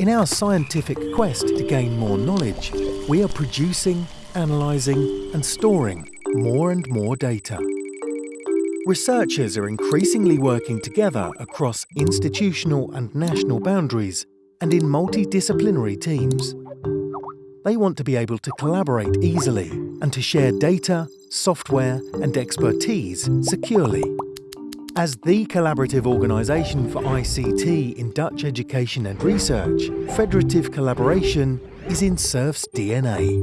In our scientific quest to gain more knowledge, we are producing, analysing and storing more and more data. Researchers are increasingly working together across institutional and national boundaries and in multidisciplinary teams. They want to be able to collaborate easily and to share data, software and expertise securely. As the collaborative organisation for ICT in Dutch education and research, federative collaboration is in SURF's DNA.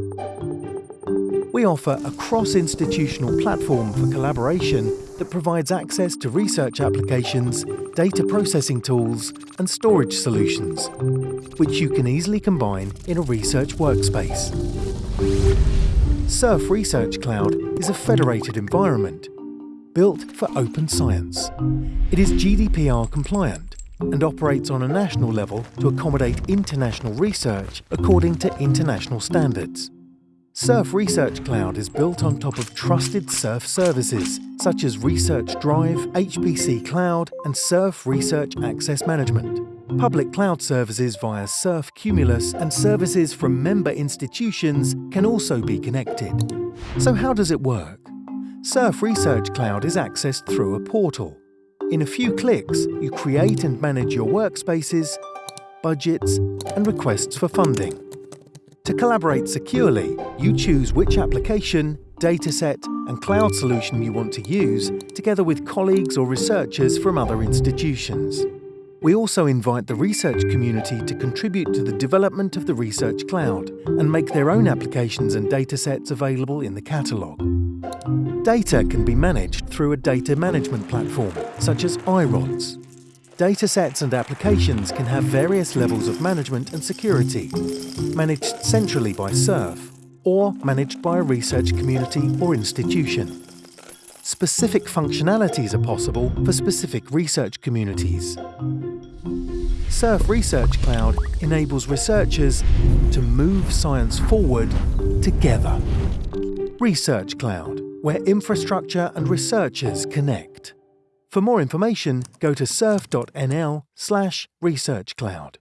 We offer a cross-institutional platform for collaboration that provides access to research applications, data processing tools and storage solutions, which you can easily combine in a research workspace. SURF Research Cloud is a federated environment built for open science. It is GDPR compliant and operates on a national level to accommodate international research according to international standards. SURF Research Cloud is built on top of trusted SURF services such as Research Drive, HPC Cloud and SURF Research Access Management. Public cloud services via SURF Cumulus and services from member institutions can also be connected. So how does it work? SURF Research Cloud is accessed through a portal. In a few clicks, you create and manage your workspaces, budgets and requests for funding. To collaborate securely, you choose which application, dataset and cloud solution you want to use, together with colleagues or researchers from other institutions. We also invite the research community to contribute to the development of the Research Cloud and make their own applications and datasets available in the catalogue. Data can be managed through a data management platform, such as iRODS. Datasets and applications can have various levels of management and security, managed centrally by SURF, or managed by a research community or institution. Specific functionalities are possible for specific research communities. SURF Research Cloud enables researchers to move science forward together. Research Cloud, where infrastructure and researchers connect. For more information, go to surf.nl slash researchcloud.